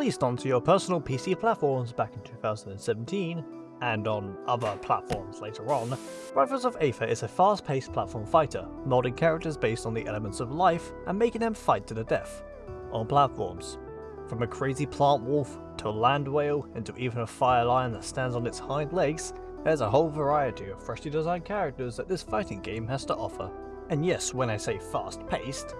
released onto your personal PC platforms back in 2017, and on other platforms later on, Rivals of Aether is a fast-paced platform fighter, molding characters based on the elements of life and making them fight to the death, on platforms. From a crazy plant wolf, to a land whale, and to even a fire lion that stands on its hind legs, there's a whole variety of freshly designed characters that this fighting game has to offer. And yes, when I say fast-paced,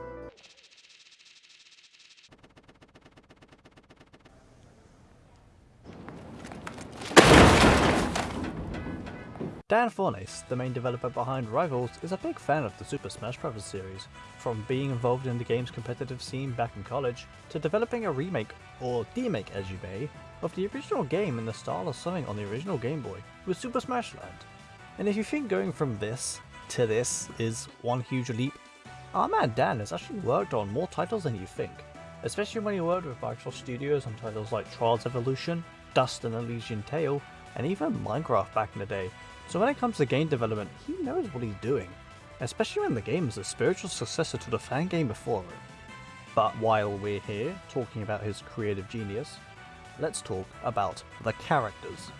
Dan Fornace, the main developer behind Rivals, is a big fan of the Super Smash Bros. series, from being involved in the game's competitive scene back in college, to developing a remake, or demake as you may, of the original game in the style of something on the original Game Boy, with Super Smash Land. And if you think going from this to this is one huge leap, our man Dan has actually worked on more titles than you think, especially when he worked with Microsoft Studios on titles like Trials Evolution, Dust: An Elysian Tail, and even Minecraft back in the day, so when it comes to game development, he knows what he's doing, especially when the game is a spiritual successor to the fan game before it. But while we're here talking about his creative genius, let's talk about the characters.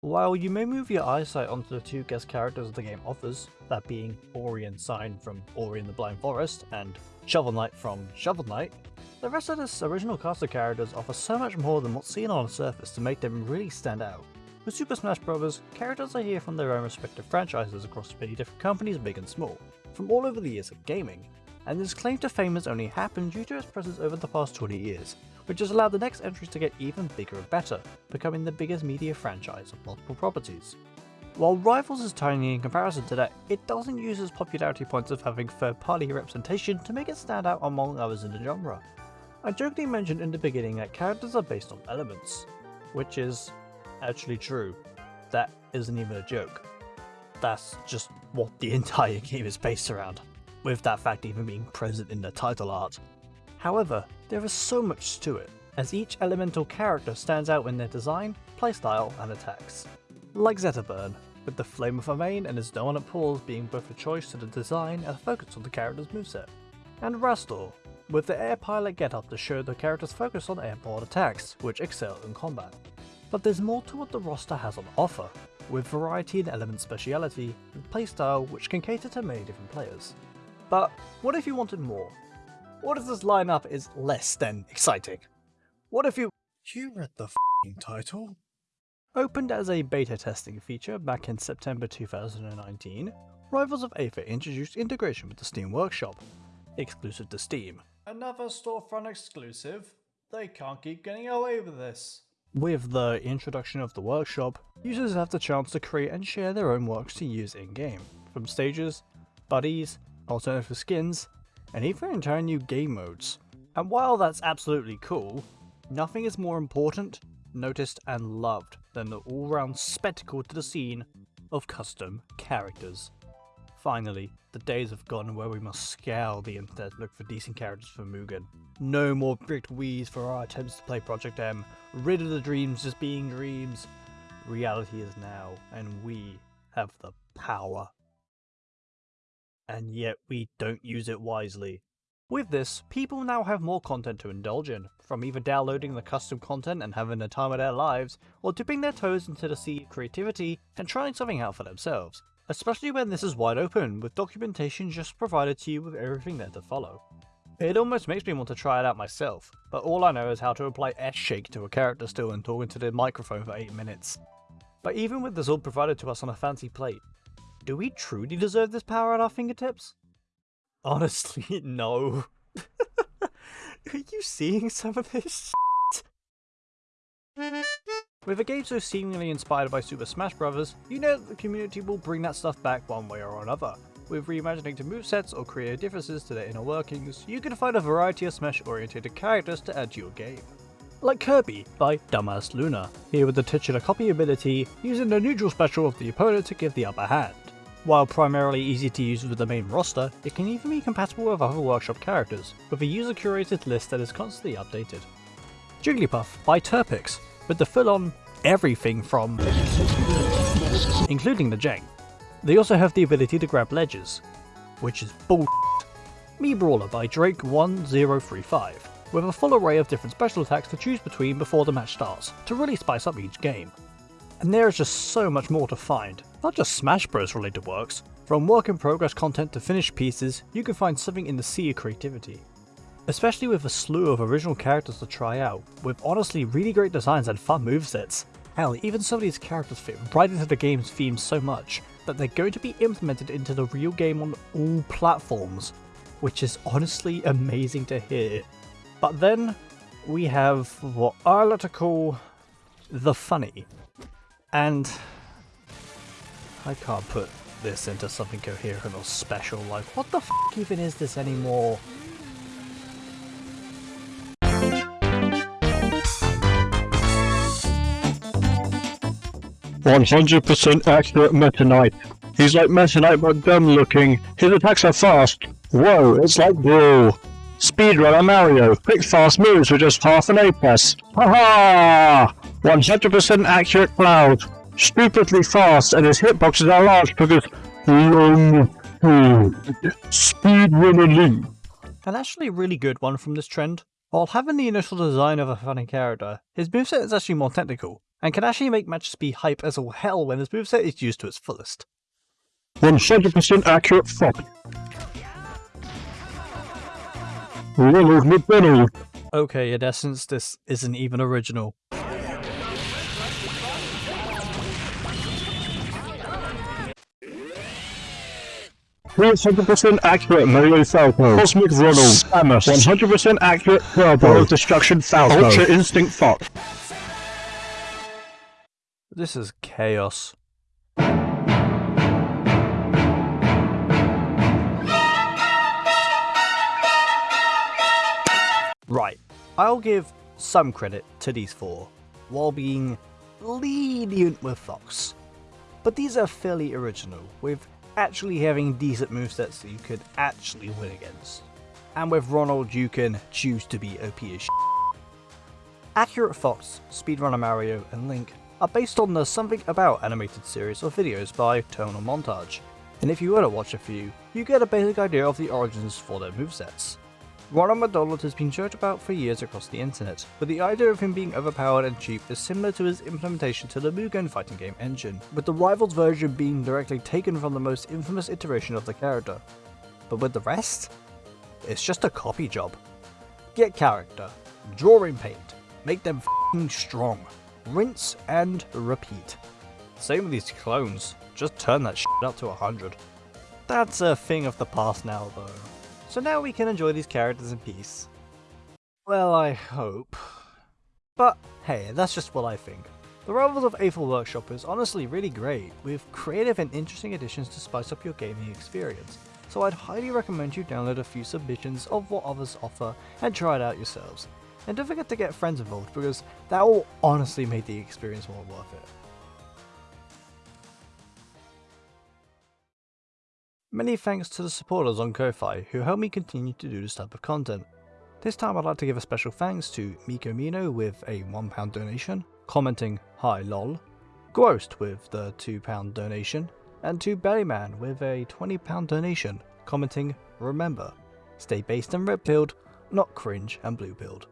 While you may move your eyesight onto the two guest characters the game offers, that being Ori and Sein from Ori and the Blind Forest and Shovel Knight from Shovel Knight, the rest of this original cast of characters offer so much more than what's seen on the surface to make them really stand out. With Super Smash Bros., characters are here from their own respective franchises across many different companies big and small, from all over the years of gaming, and this claim to fame has only happened due to its presence over the past 20 years, which has allowed the next entries to get even bigger and better, becoming the biggest media franchise of multiple properties. While Rivals is tiny in comparison to that, it doesn't use its popularity points of having third-party representation to make it stand out among others in the genre. I jokingly mentioned in the beginning that characters are based on elements, which is actually true. That isn't even a joke. That's just what the entire game is based around, with that fact even being present in the title art. However, there is so much to it, as each elemental character stands out in their design, playstyle, and attacks. Like Zetterburn, with the Flame of her mane and his dominant pulls being both a choice to the design and a focus on the character's moveset. And Wrastor, with the air pilot getup to show the character's focus on airborne attacks, which excel in combat. But there's more to what the roster has on offer, with variety in element speciality and playstyle which can cater to many different players. But what if you wanted more? What if this lineup is less than exciting? What if you- You read the title? Opened as a beta testing feature back in September 2019, Rivals of Aether introduced integration with the Steam Workshop, exclusive to Steam. Another storefront exclusive? They can't keep getting away with this. With the introduction of the workshop, users have the chance to create and share their own works to use in-game, from stages, buddies, alternative skins, and even entire new game modes. And while that's absolutely cool, nothing is more important, noticed, and loved than the all-round spectacle to the scene of custom characters. Finally, the days have gone where we must scour the internet to look for decent characters for Mugen. No more bricked Wiis for our attempts to play Project M, rid of the dreams just being dreams. Reality is now, and we have the power. And yet we don't use it wisely. With this, people now have more content to indulge in, from either downloading the custom content and having the time of their lives, or dipping their toes into the sea of creativity and trying something out for themselves, especially when this is wide open, with documentation just provided to you with everything there to follow. It almost makes me want to try it out myself, but all I know is how to apply S-shake to a character still and talk into the microphone for 8 minutes. But even with this all provided to us on a fancy plate, do we truly deserve this power at our fingertips? Honestly, no. Are you seeing some of this With a game so seemingly inspired by Super Smash Bros., you know that the community will bring that stuff back one way or another. With reimagining to movesets or creative differences to their inner workings, you can find a variety of Smash-oriented characters to add to your game. Like Kirby by Dumbass Luna, here with the titular copy ability, using the neutral special of the opponent to give the upper hand. While primarily easy to use with the main roster, it can even be compatible with other workshop characters, with a user-curated list that is constantly updated. Jigglypuff by Turpix, with the full-on everything from including the Jang. They also have the ability to grab ledges, which is bull Mii Brawler by Drake1035, with a full array of different special attacks to choose between before the match starts, to really spice up each game. And there is just so much more to find, not just Smash Bros related works, from work in progress content to finished pieces, you can find something in the sea of creativity. Especially with a slew of original characters to try out, with honestly really great designs and fun movesets. Hell, even some of these characters fit right into the game's theme so much that they're going to be implemented into the real game on all platforms, which is honestly amazing to hear. But then we have what I like to call the funny. And I can't put this into something coherent or special, like what the f even is this anymore? One hundred percent accurate Meta Knight. He's like Meta Knight but dumb looking. His attacks are fast. Whoa, it's like Brawl. Speedrunner Mario. Quick fast moves with just half an A press. Haha! 100% accurate Cloud. Stupidly fast and his hitboxes are large because long Speedrunner Link. An actually a really good one from this trend. While having the initial design of a funny character, his moveset is actually more technical, and can actually make matches be hype as all hell when his moveset is used to its fullest. 100% accurate Fox. Ronald Okay, in essence, this isn't even original. One hundred percent accurate Mario Falco. Cosmic Ronald. Samus. One hundred percent accurate Turbo. World Destruction Falco. Ultra Instinct Fox. This is chaos. Right, I'll give some credit to these four, while being lenient with Fox. But these are fairly original, with actually having decent movesets that you could actually win against. And with Ronald you can choose to be OP as sh Accurate Fox, Speedrunner Mario, and Link are based on the Something About animated series of videos by TerminalMontage, and if you were to watch a few, you get a basic idea of the origins for their movesets. Ronald McDonald has been joked about for years across the internet, but the idea of him being overpowered and cheap is similar to his implementation to the Mugen fighting game engine, with the Rivals version being directly taken from the most infamous iteration of the character. But with the rest? It's just a copy job. Get character, draw in paint, make them f***ing strong, rinse and repeat. Same with these clones, just turn that shit up to 100. That's a thing of the past now though. So now we can enjoy these characters in peace. Well, I hope. But hey, that's just what I think. The Rivals of Aether Workshop is honestly really great, with creative and interesting additions to spice up your gaming experience, so I'd highly recommend you download a few submissions of what others offer and try it out yourselves. And don't forget to get friends involved because that will honestly make the experience more worth it. Many thanks to the supporters on Ko-Fi who help me continue to do this type of content. This time I'd like to give a special thanks to Miko Mino with a £1 donation, commenting Hi lol, Ghost with the £2 donation, and to Bellyman with a £20 donation, commenting Remember, stay based and red pilled, not cringe and blue pilled.